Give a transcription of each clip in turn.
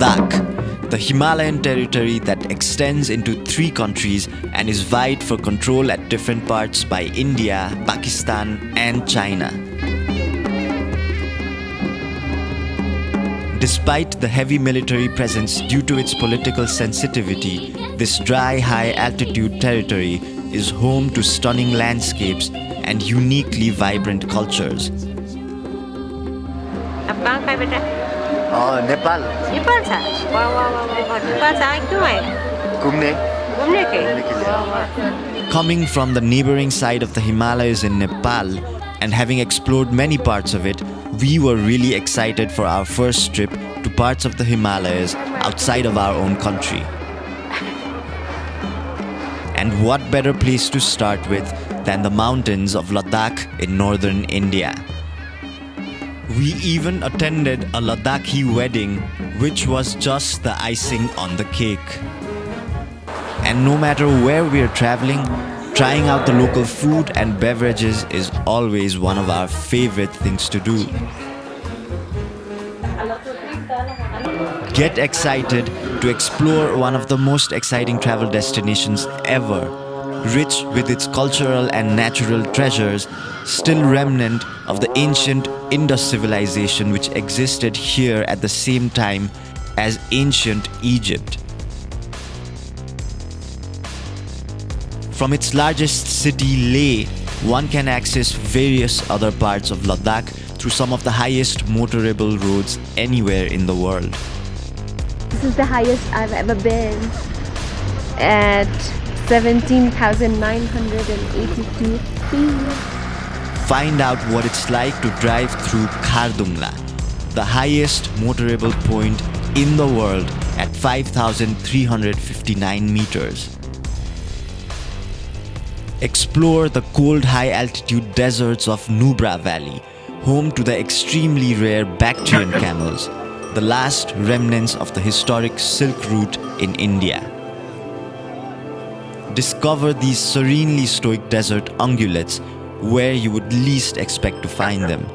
Ladakh, the Himalayan territory that extends into three countries and is vied for control at different parts by India, Pakistan, and China. Despite the heavy military presence due to its political sensitivity, this dry, high altitude territory is home to stunning landscapes and uniquely vibrant cultures. अब कहाँ का बेटा नेपाल नेपाल था वाह वाह वाह वाह वाह नेपाल से आए क्यों आए घुम्ने घूमने के घूमने के लिए। वाह वाह Coming from the neighboring side of the Himalayas in Nepal and having explored many parts of it, we were really excited for our first trip to parts of the Himalayas outside of our own country. And what better place to start with than the mountains of Ladakh in northern India? We even attended a Ladakhi wedding, which was just the icing on the cake. And no matter where we are traveling, trying out the local food and beverages is always one of our favorite things to do. Get excited to explore one of the most exciting travel destinations ever. Rich with its cultural and natural treasures, still remnant of the ancient Indus civilization which existed here at the same time as ancient Egypt. From its largest city, Leh, one can access various other parts of Ladakh through some of the highest motorable roads anywhere in the world. This is the highest I've ever been at 17,982 feet. Find out what it's like to drive through Khardungla, the highest motorable point in the world at 5,359 meters. Explore the cold high altitude deserts of Nubra Valley, home to the extremely rare Bactrian camels, the last remnants of the historic Silk Route in India. Discover these serenely stoic desert ungulates where you would least expect to find them.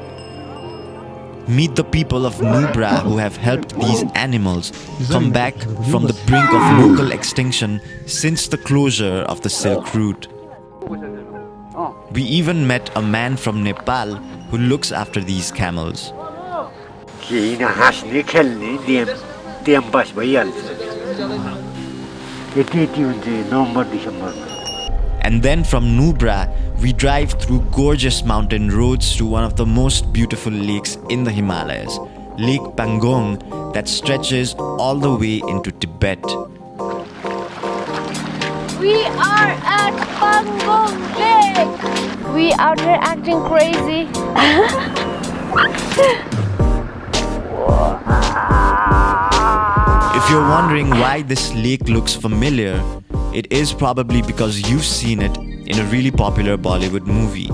Meet the people of Nubra who have helped these animals come back from the brink of local extinction since the closure of the Silk Route. We even met a man from Nepal who looks after these camels. And then from Nubra, we drive through gorgeous mountain roads to one of the most beautiful lakes in the Himalayas, Lake Pangong, that stretches all the way into Tibet. We are at Pangong Lake. We out here acting crazy. If you're wondering why this lake looks familiar, it is probably because you've seen it in a really popular Bollywood movie.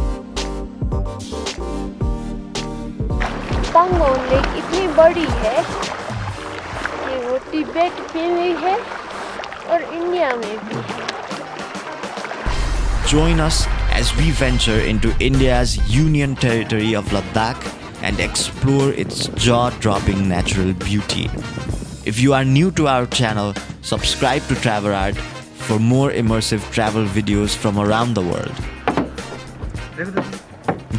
Pangong Lake इतनी बड़ी है कि वो तिब्बत में भी है और India में भी है Join us as we venture into India's union territory of Ladakh and explore its jaw-dropping natural beauty. If you are new to our channel, subscribe to Travel Art for more immersive travel videos from around the world.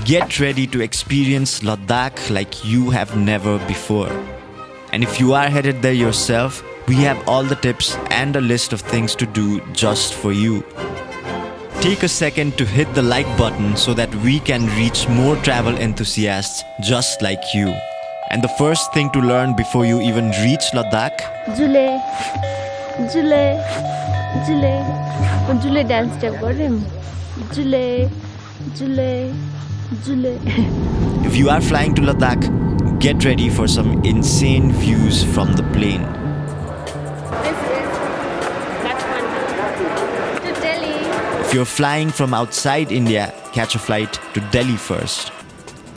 Get ready to experience Ladakh like you have never before. And if you are headed there yourself, we have all the tips and a list of things to do just for you. Take a second to hit the like button so that we can reach more travel enthusiasts just like you. And the first thing to learn before you even reach Ladakh? Jule, Jule, Jule. Jule dance step for him. Jule, Jule, Jule. If you are flying to Ladakh, get ready for some insane views from the plane. If you're flying from outside India, catch a flight to Delhi first.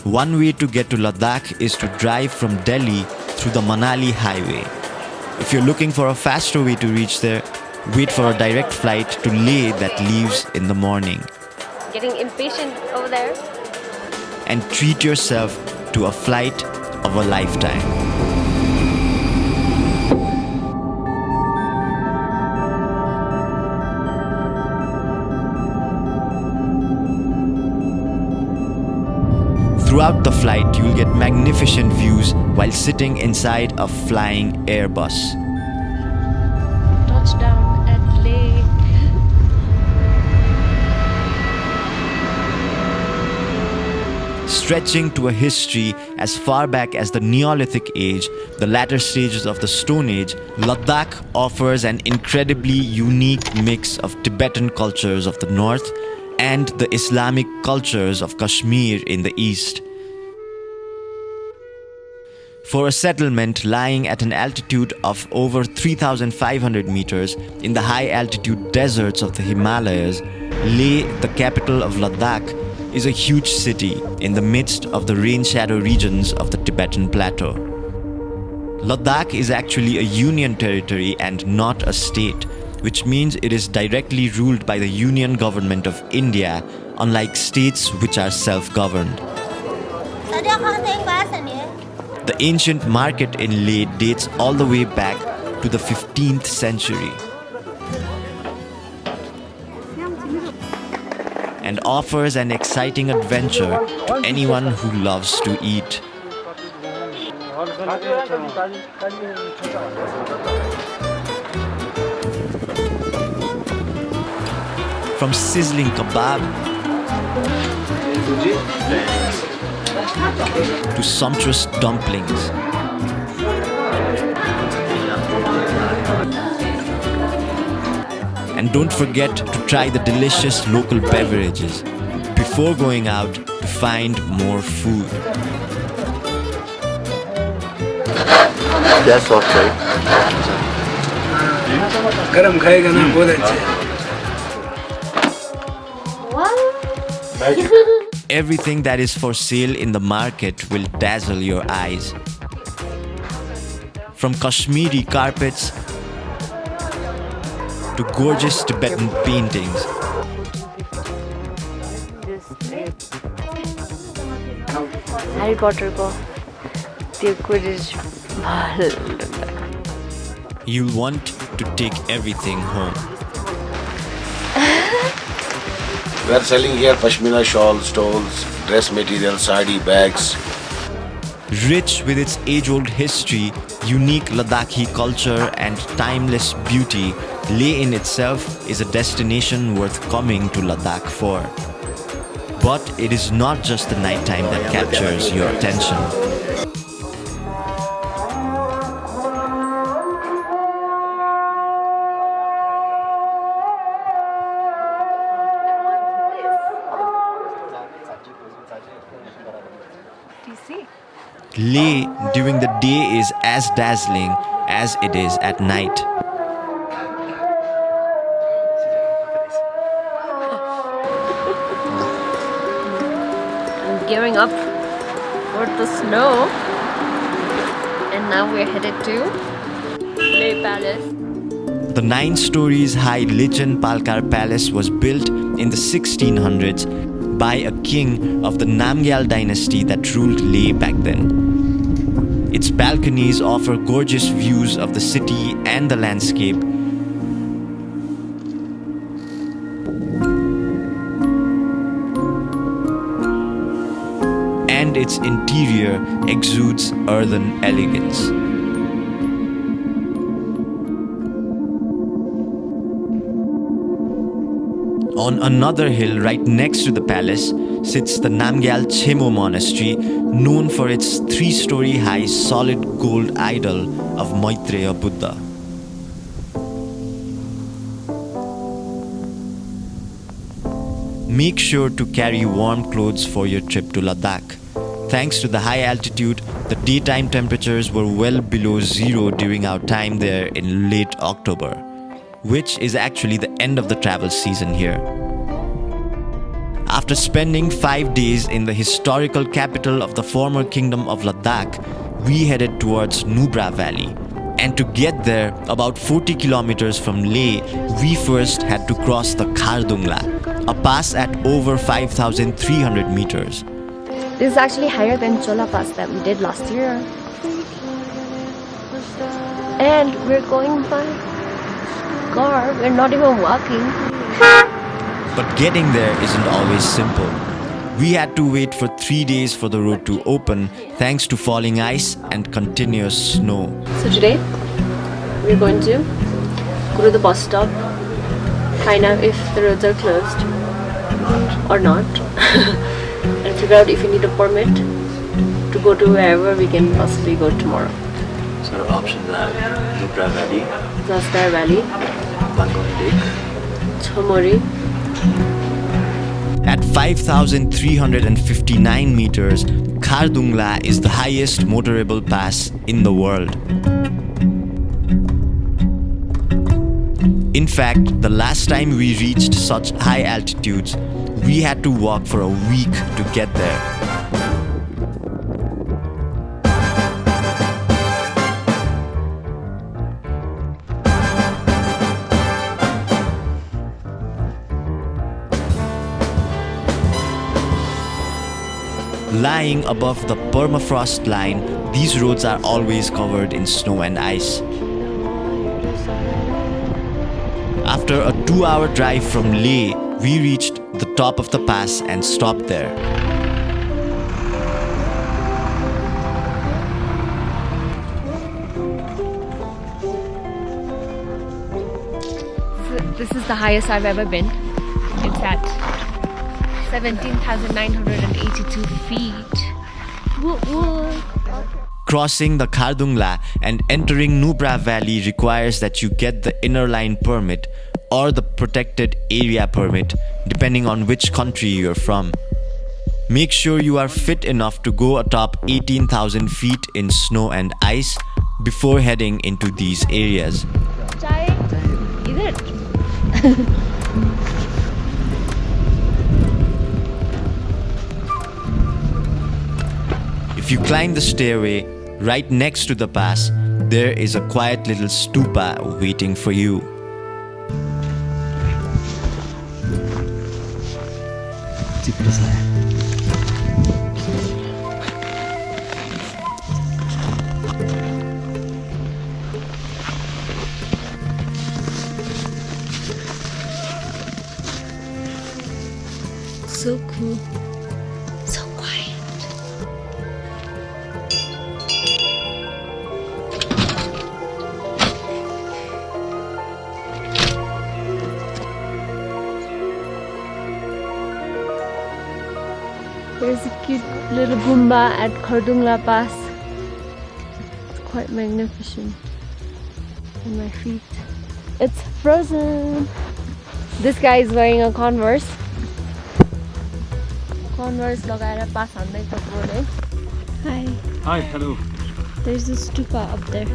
One way to get to Ladakh is to drive from Delhi through the Manali highway. If you're looking for a faster way to reach there, wait for a direct flight to Leh that leaves in the morning. Getting impatient over there. And treat yourself to a flight of a lifetime. Throughout the flight, you'll get magnificent views while sitting inside a flying Airbus. Touchdown at Leh. Stretching to a history as far back as the Neolithic Age, the latter stages of the Stone Age, Ladakh offers an incredibly unique mix of Tibetan cultures of the north and the Islamic cultures of Kashmir in the east. For a settlement lying at an altitude of over 3,500 meters in the high altitude deserts of the Himalayas, Leh, the capital of Ladakh, is a huge city in the midst of the rain shadow regions of the Tibetan Plateau. Ladakh is actually a union territory and not a state, which means it is directly ruled by the Union Government of India, unlike states which are self governed. The ancient market in Leh dates all the way back to the 15th century. and offers an exciting adventure to anyone who loves to eat. From sizzling kebab to sumptuous dumplings. And don't forget to try the delicious local beverages before going out to find more food. That's okay. गरम खाएगा ना बहुत अच्छे Everything that is for sale in the market will dazzle your eyes. From Kashmiri carpets to gorgeous Tibetan paintings. Harry पटरको त्यो कुरिज भल You'll want to take everything home. We are selling here pashmina shawls, stoles, dress material, sari, bags. Rich with its age old history, unique Ladakhi culture, and timeless beauty, Leh in itself is a destination worth coming to Ladakh for. But it is not just the nighttime that captures your attention. Leh during the day is as dazzling as it is at night. I'm gearing up for the snow. And now we're headed to Leh Palace. The nine stories high Lachen Palkar Palace was built in the 1600s by a king of the Namgyal dynasty that ruled Leh back then. Its balconies offer gorgeous views of the city and the landscape. And its interior exudes earthen elegance. On another hill right next to the palace sits the Namgyal Tsemo Monastery, known for its three story high solid gold idol of Maitreya Buddha. Make sure to carry warm clothes for your trip to Ladakh. Thanks to the high altitude, the daytime temperatures were well below zero during our time there in late October, which is actually the end of the travel season here. After spending five days in the historical capital of the former kingdom of Ladakh, we headed towards Nubra Valley. And to get there, about 40 kilometers from Leh, we first had to cross the Khardungla, a pass at over 5,300 meters. This is actually higher than Chola Pass that we did last year. And we're going by car, we're not even walking. But getting there isn't always simple. We had to wait for three days for the road to open thanks to falling ice and continuous snow. So today we're going to go to the bus stop, find out if the roads are closed or not, and figure out if we need a permit to go to wherever we can possibly go tomorrow. So the options are Nubra Valley, Zanskar Valley, Pangong Lake. Chomori, At 5,359 meters, Khardungla is the highest motorable pass in the world. In fact, the last time we reached such high altitudes, we had to walk for a week to get there. Lying above the permafrost line, these roads are always covered in snow and ice. After a two hour drive from Leh, we reached the top of the pass and stopped there. This is the highest I've ever been. It's at 17,982 feet. Woo woo. Crossing the Khardungla and entering Nubra Valley requires that you get the inner line permit or the protected area permit, depending on which country you're from. Make sure you are fit enough to go atop 18,000 feet in snow and ice before heading into these areas. If you climb the stairway right next to the pass, there is a quiet little stupa waiting for you. little Goomba at Khardungla Pass. It's quite magnificent. And my feet. It's frozen! This guy is wearing a Converse. Converse लगाएर पास हान्दै कपडे. Hi. Hi, hello. There's a stupa up there.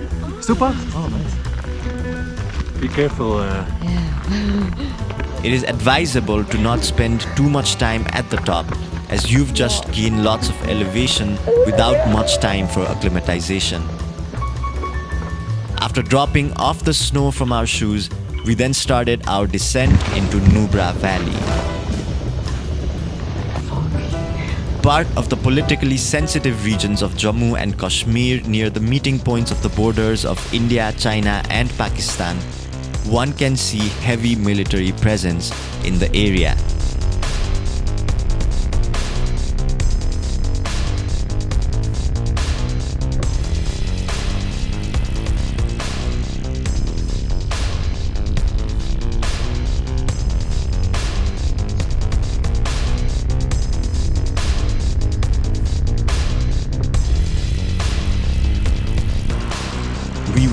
Stupa? Oh, nice. Be careful. Uh... Yeah. it is advisable to not spend too much time at the top as you've just gained lots of elevation without much time for acclimatization. After dropping off the snow from our shoes, we then started our descent into Nubra Valley. Part of the politically sensitive regions of Jammu and Kashmir near the meeting points of the borders of India, China, and Pakistan, one can see heavy military presence in the area.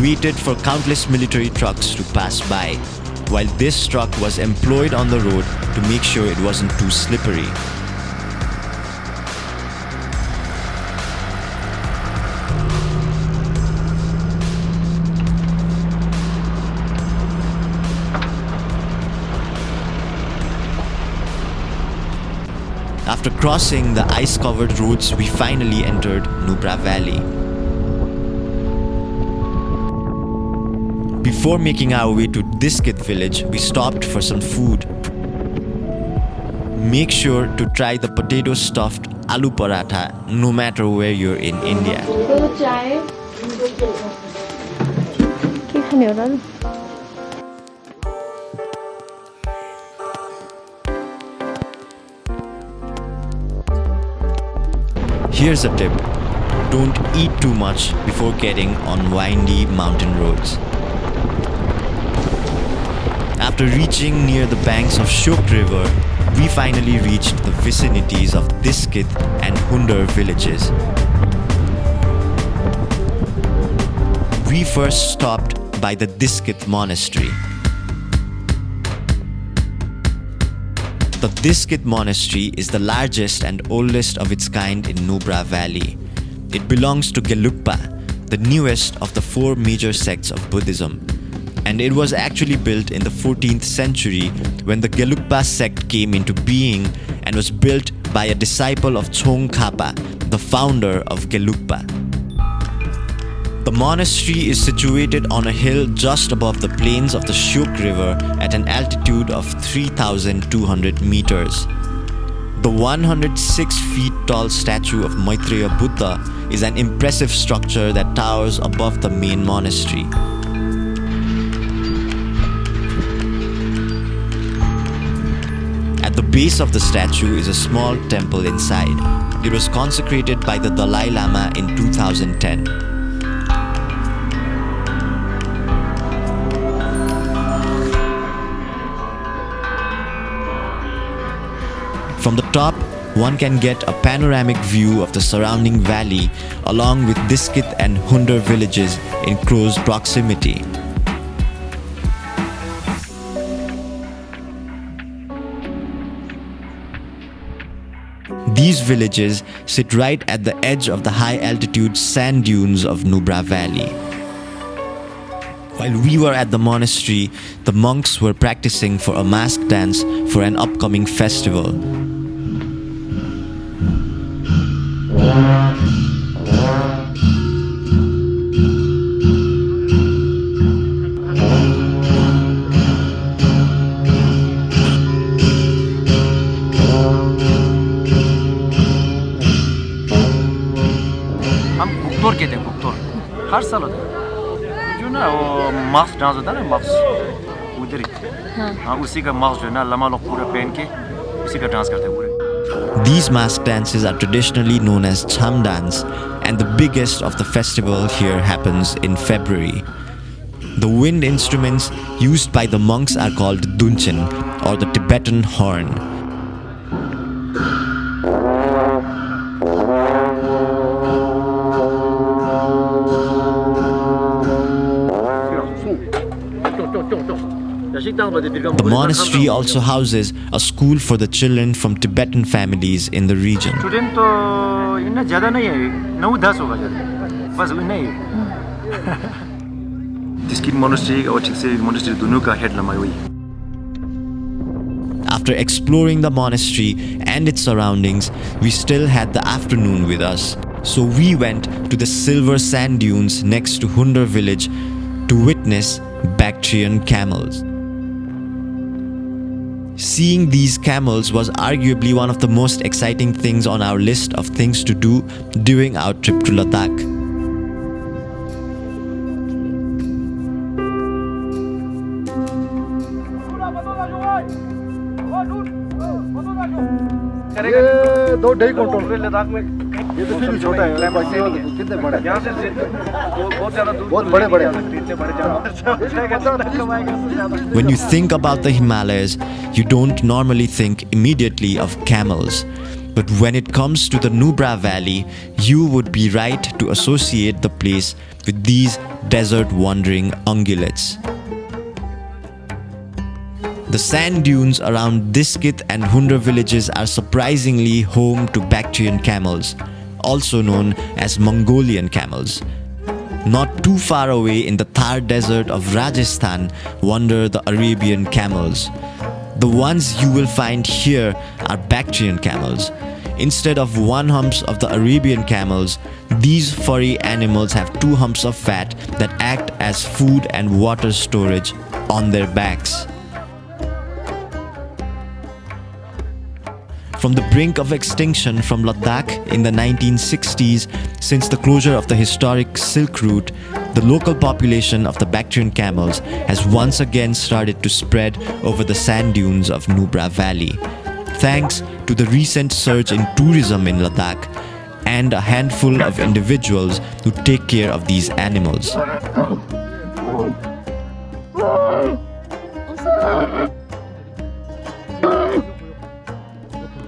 Waited for countless military trucks to pass by, while this truck was employed on the road to make sure it wasn't too slippery. After crossing the ice covered roads, we finally entered Nubra Valley. Before making our way to Diskit village, we stopped for some food. Make sure to try the potato stuffed aloo paratha no matter where you're in India. Here's a tip. Don't eat too much before getting on windy mountain roads. After reaching near the banks of Shyok River, we finally reached the vicinities of Diskit and Hundar villages. We first stopped by the Diskit monastery. The Diskit monastery is the largest and oldest of its kind in Nubra Valley. It belongs to Gelugpa, the newest of the four major sects of Buddhism. And it was actually built in the 14th century when the Gelugpa sect came into being and was built by a disciple of Tsongkhapa, the founder of Gelugpa. The monastery is situated on a hill just above the plains of the Shyok River at an altitude of 3,200 meters. The 106 feet tall statue of Maitreya Buddha is an impressive structure that towers above the main monastery. Base of the statue is a small temple inside. It was consecrated by the Dalai Lama in 2010. From the top, one can get a panoramic view of the surrounding valley along with Diskit and Hunder villages in close proximity. These villages sit right at the edge of the high altitude sand dunes of Nubra Valley. While we were at the monastery, the monks were practicing for a mask dance for an upcoming festival. These mask dances are traditionally known as Cham dance and the biggest of the festival here happens in February. The wind instruments used by the monks are called Dungchen or the Tibetan horn. The monastery also houses a school for the children from Tibetan families in the region. After exploring the monastery and its surroundings, we still had the afternoon with us. So we went to the silver sand dunes next to Hunder village to witness Bactrian camels. Seeing these camels was arguably one of the most exciting things on our list of things to do during our trip to Ladakh. ये दो ढाई quintal Ladakh में ये तो फिर भी छोटा है बाकी वाले तो कितने बड़े यहाँ से बहुत ज्यादा बहुत बड़े बड़े इतने बड़े When you think about the Himalayas, you don't normally think immediately of camels. But when it comes to the Nubra Valley, you would be right to associate the place with these desert wandering ungulates. The sand dunes around Diskit and Hundar villages are surprisingly home to Bactrian camels, also known as Mongolian camels. Not too far away in the Thar desert of Rajasthan wander the Arabian camels. The ones you will find here are Bactrian camels. Instead of one humps of the Arabian camels, these furry animals have two humps of fat that act as food and water storage on their backs. From the brink of extinction from Ladakh in the 1960s, since the closure of the historic Silk Route, the local population of the Bactrian camels has once again started to spread over the sand dunes of Nubra Valley. Thanks to the recent surge in tourism in Ladakh and a handful of individuals who take care of these animals.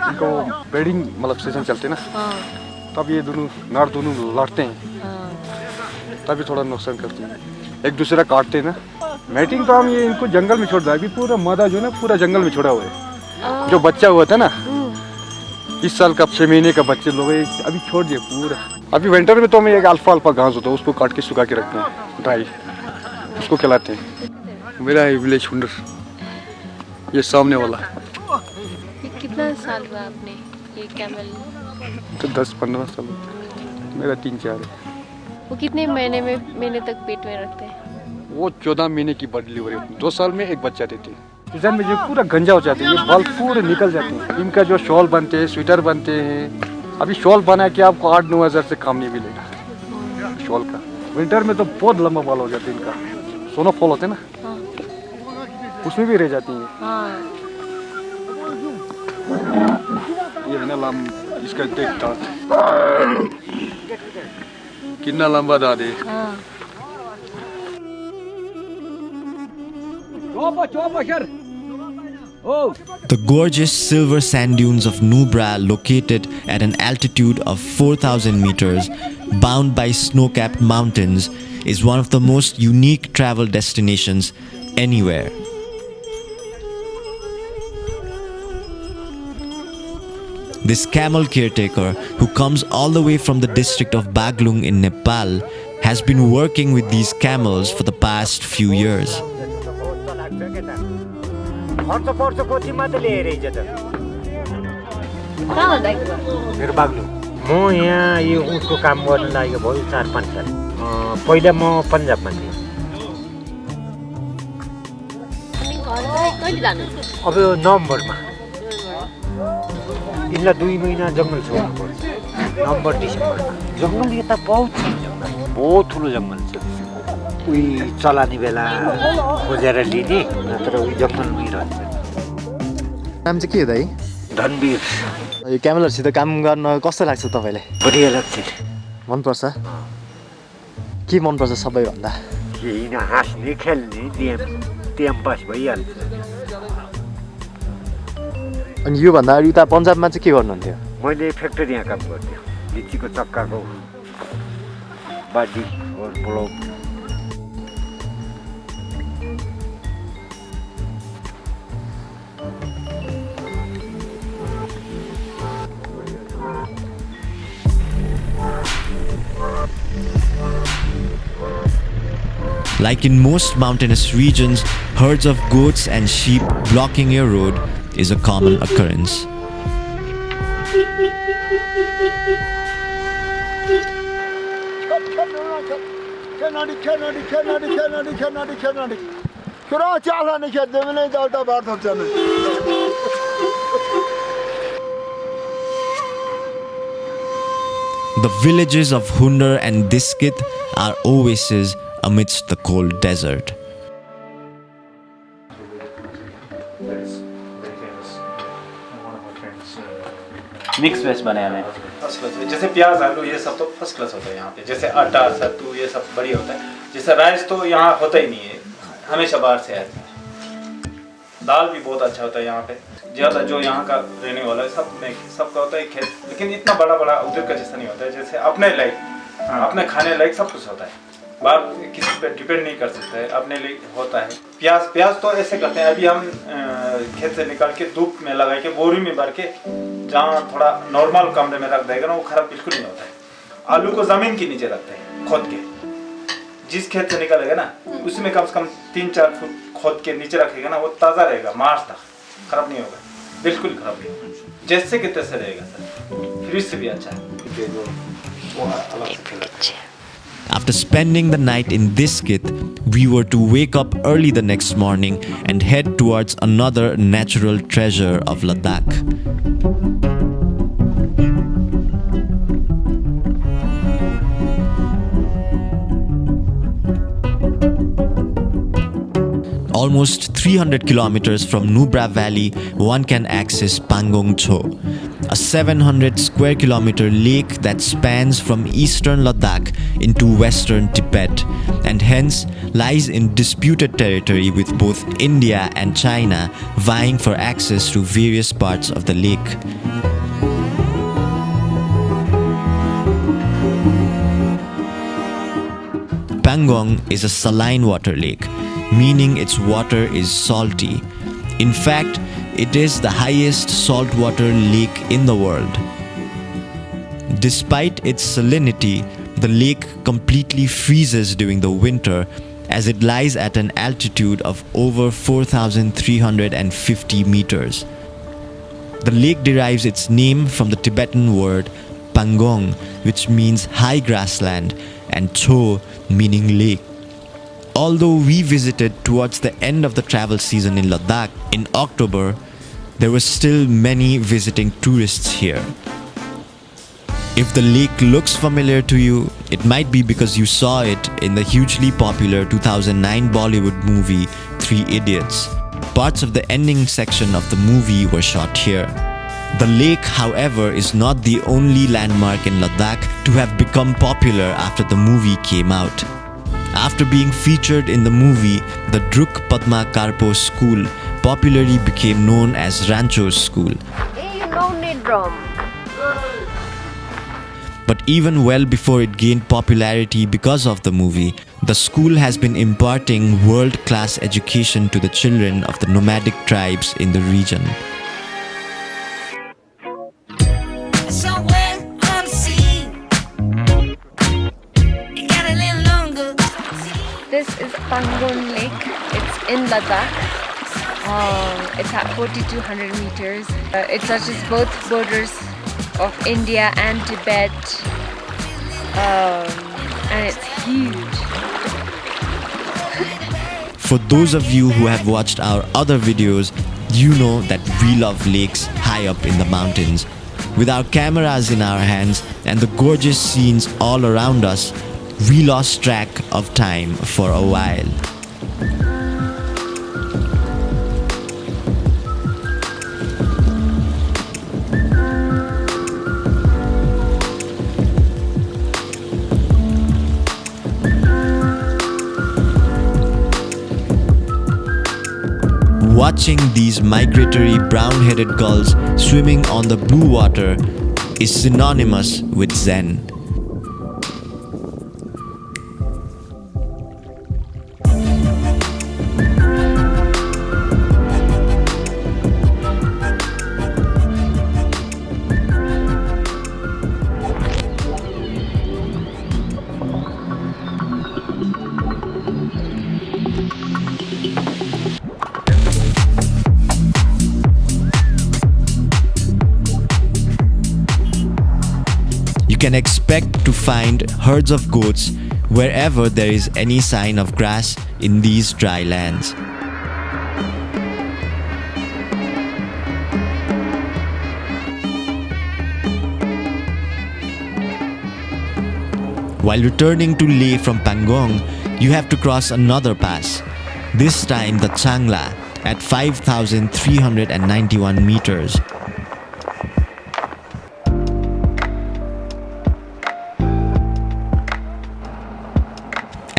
इनको breeding मतलब season चलते ना। तब ये दोनों नर दोनों लड़ते हैं। तभी थोड़ा नुकसान करते हैं। एक दूसरे काटते हैं ना। मैटिंग तो हम ये इनको जंगल में छोड़ दिया। अभी पूरा मादा जो ना पूरा जंगल में छोड़ा हुआ है। जो बच्चा हुआ था ना इस साल का छः महीने का बच्चे लोग अभी छोड़ दिए पूरा। अभी विंटर में तो हमें एक अल्फ़ा अल्फ़ा घास होता है उसको काट के सुखा के रखते हैं। ड्राई उसको खिलाते हैं। मेरा है विलेज हुंडर ये सामने वाला। कितना साल हुआ आपने ये कैमल तो दस पंद्रह साल। मेरा तीन चार है। वो कितने महीने में महीने तक पेट में रखते हैं? वो चौदह महीने की बर्ड डिलीवरी होती है। दो साल में एक बच्चा देती है। सीज़न में जो पूरा गंजा हो जाते हैं। ये बाल पूरे निकल जाते हैं। इनका जो शॉल बनते हैं स्वेटर बनते हैं। अभी शॉल बना के आपको आठ नौ हज़ार से काम नहीं मिलेगा। शॉल का। विंटर में तो बहुत लंबा बाल हो जाते हैं इनका। सोनो फॉल होते हैं ना? उसमें भी रह जाती हैं। Badadi. The gorgeous silver sand dunes of Nubra located at an altitude of 4000 meters bound by snow-capped mountains is one of the most unique travel destinations anywhere. This camel caretaker, who comes all the way from the district of Baglung in Nepal, has been working with these camels for the past few years. म यहाँ यो उठको काम गर्न लागेको भयो चार पाँच साल अँ, पहिला म पन्जाबमा थिएँ अब यो नोभेम्बरमा यिनलाई दुई महिना जङ्गल छोड्नु पर्छ। नोभेम्बर डिसेम्बरमा जङ्गल यता बहुत छ। जङ्गल बहुत ठुलो जङ्गल छ। उही चलाने बेला खोजेर लिने नत्र उही जङ्गलमै रहन्छ। नाम चाहिँ के हो दाइ धनवीर। यो क्यामेलहरूसित काम गर्न कस्तो लाग्छ तपाईँलाई? बढिया लाग्छ। मनपर्छ? के मनपर्छ सबैभन्दा? हाँस्ने खेल्ने टाइम पास भइहाल्छ। अनि योभन्दा अगाडि उता पन्जाबमा चाहिँ के गर्नुहुन्थ्यो मैले फ्याक्ट्रीमा काम गर्थेँ लिचीको चक्काको बाटी block Like in most mountainous regions, herds of goats and sheep blocking your road is a common occurrence. The villages of Hunder and Diskit are oases amidst the cold desert. Mix veg बनाया है first class जैसे प्याज आलू ये सब तो first class होता है यहाँ पे। जैसे आटा सत्तू ये सब बढ़िया होता है। जैसे राइस तो यहाँ होता ही नहीं है। हमेशा बाहर से आता है दाल भी बहुत अच्छा होता है यहाँ पे। ज़्यादा जो यहाँ का रहने वाला है सब में सबका होता है खेत। लेकिन इतना बड़ा बड़ा उधर का जैसा नहीं होता है। जैसे अपने लाइक अपने खाने लायक सब कुछ होता है। बाहर किसी पे डिपेंड नहीं कर सकते है अपने लिए होता है। प्याज प्याज तो ऐसे करते हैं अभी हम खेत से निकाल के धूप में लगा के बोरी में भर के जहाँ थोड़ा नॉर्मल कमरे में रख देगा ना वो खराब बिल्कुल नहीं होता है। आलू को ज़मीन के नीचे रखते हैं खोद के। जिस खेत से निकलेगा ना उसमें कम से कम तीन चार फुट खोद के नीचे रखेगा ना वो ताज़ा रहेगा मार्च तक। खराब नहीं होगा बिल्कुल खराब नहीं होगा। जैसे कि तैसे रहेगा सर। फ्रिज से भी अच्छा है। After spending the night in Diskit, we were to wake up early the next morning and head towards another natural treasure of Ladakh. Almost 300 kilometers from Nubra Valley, one can access Pangong Tso, a 700 square kilometer lake that spans from eastern Ladakh into western Tibet and hence lies in disputed territory with both India and China vying for access to various parts of the lake. Pangong is a saline water lake, meaning its water is salty. In fact, it is the highest saltwater lake in the world. Despite its salinity, the lake completely freezes during the winter as it lies at an altitude of over 4,350 meters. The lake derives its name from the Tibetan word Pangong, which means high grassland, and Cho, meaning lake. Although we visited towards the end of the travel season in Ladakh in October, there were still many visiting tourists here. If the lake looks familiar to you, it might be because you saw it in the hugely popular 2009 Bollywood movie Three Idiots. Parts of the ending section of the movie were shot here. The lake, however, is not the only landmark in Ladakh to have become popular after the movie came out. After being featured in the movie, the Druk Padma Karpo School popularly became known as Rancho's School. Hey, don't need drum. But even well before it gained popularity because of the movie, the school has been imparting world-class education to the children of the nomadic tribes in the region. Somewhere on the sea. It got a little longer. This is Pangong Lake. It's in Ladakh. Um, it's at 4,200 meters. Uh, it touches both borders of India and Tibet. Um, and it's huge. For those of you who have watched our other videos, you know that we love lakes high up in the mountains. With our cameras in our hands and the gorgeous scenes all around us, we lost track of time for a while. Watching these migratory brown-headed gulls swimming on the blue water is synonymous with Zen. Find herds of goats wherever there is any sign of grass in these dry lands. While returning to Leh from Pangong, you have to cross another pass, this time the Changla at 5,391 meters.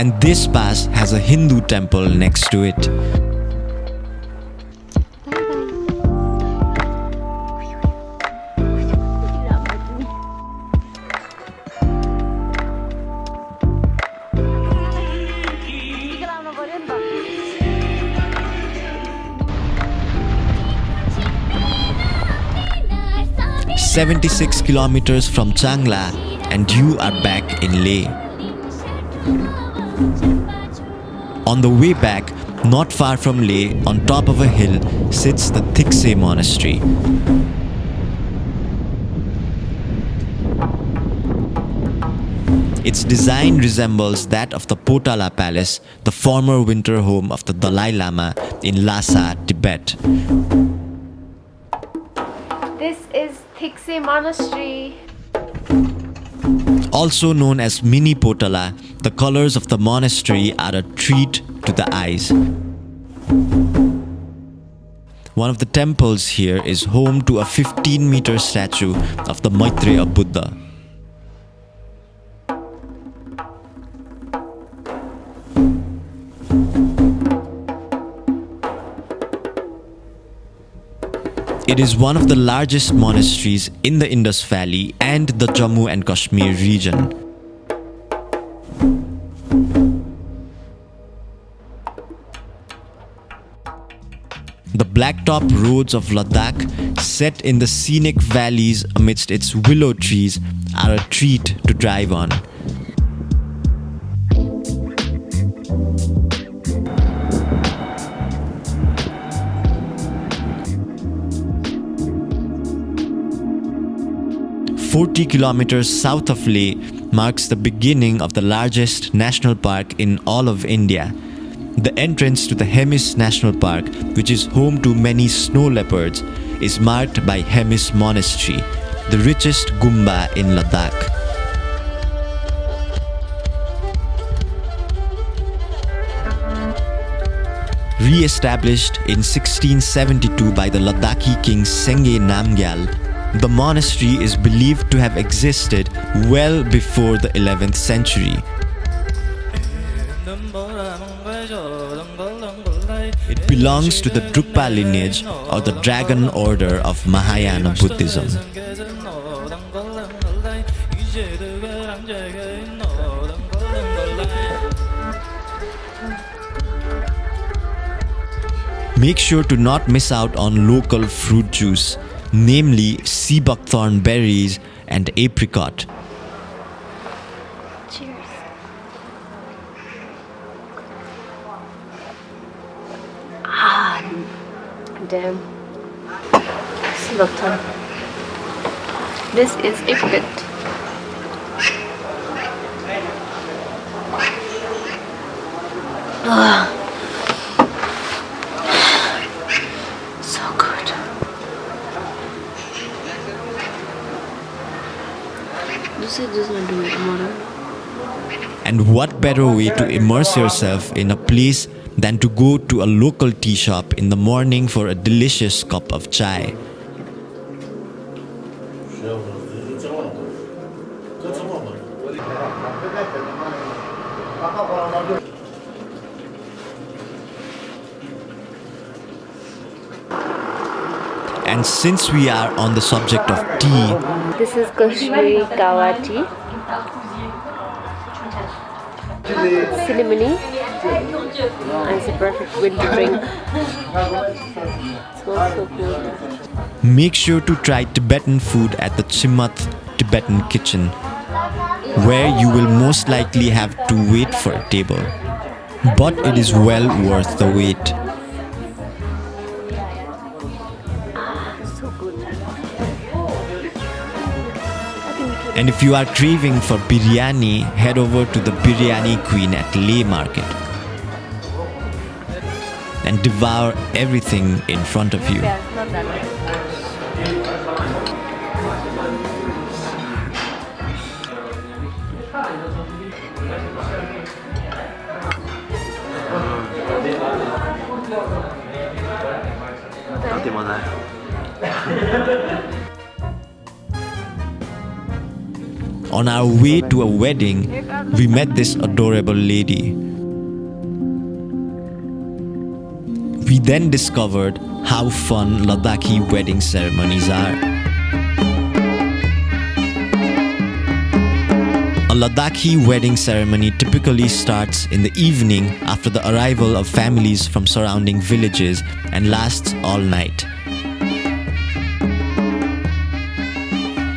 And this pass has a Hindu temple next to it. Seventy-six kilometers from Changla, and you are back in Leh. On the way back, not far from Leh, on top of a hill, sits the Thikse monastery. Its design resembles that of the Potala Palace, the former winter home of the Dalai Lama in Lhasa, Tibet. This is Thikse Monastery. Also known as Mini Potala, the colors of the monastery are a treat to the eyes. One of the temples here is home to a 15 meter statue of the Maitreya Buddha. It is one of the largest monasteries in the Indus Valley and the Jammu and Kashmir region. Blacktop roads of Ladakh, set in the scenic valleys amidst its willow trees, are a treat to drive on. Forty kilometers south of Leh marks the beginning of the largest national park in all of India. The entrance to the Hemis National Park, which is home to many snow leopards, is marked by Hemis Monastery, the richest Gumba in Ladakh. Re-established in 1672 by the Ladakhi king Sengye Namgyal, the monastery is believed to have existed well before the 11th century. Belongs to the Drukpa lineage or the Dragon Order of Mahayana Buddhism. Make sure to not miss out on local fruit juice, namely sea buckthorn berries and apricot. This is. Ah. So good. This is just not doing. And what better way to immerse yourself in a place than to go to a local tea shop in the morning for a delicious cup of chai? And since we are on the subject of tea, This is Kashmiri Kawa tea. Cinnamony. It's a perfect winter drink. make sure to try Tibetan food at the Chimath Tibetan kitchen, where you will most likely have to wait for a table. But it is well worth the wait. And if you are craving for biryani, head over to the Biryani Queen at Leh Market and devour everything in front of you. On our way to a wedding, we met this adorable lady. We then discovered how fun Ladakhi wedding ceremonies are. A Ladakhi wedding ceremony typically starts in the evening after the arrival of families from surrounding villages and lasts all night.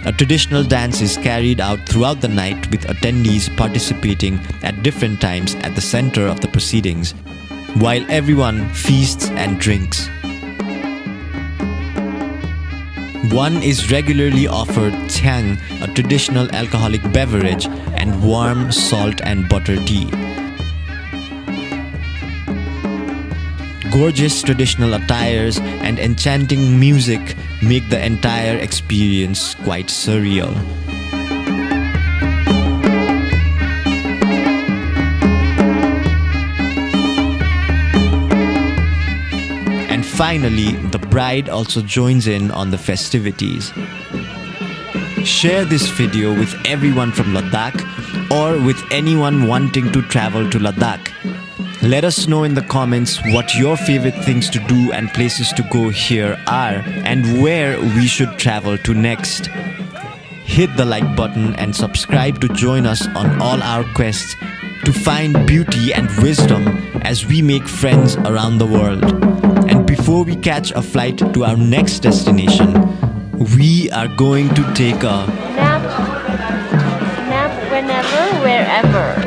A traditional dance is carried out throughout the night with attendees participating at different times at the center of the proceedings, while everyone feasts and drinks. One is regularly offered Tang, a traditional alcoholic beverage, and warm salt and butter tea. Gorgeous traditional attires and enchanting music make the entire experience quite surreal. Finally, the bride also joins in on the festivities. Share this video with everyone from Ladakh or with anyone wanting to travel to Ladakh. Let us know in the comments what your favorite things to do and places to go here are and where we should travel to next. Hit the like button and subscribe to join us on all our quests to find beauty and wisdom as we make friends around the world. Before we catch a flight to our next destination, we are going to take a Nap. Nap whenever, wherever.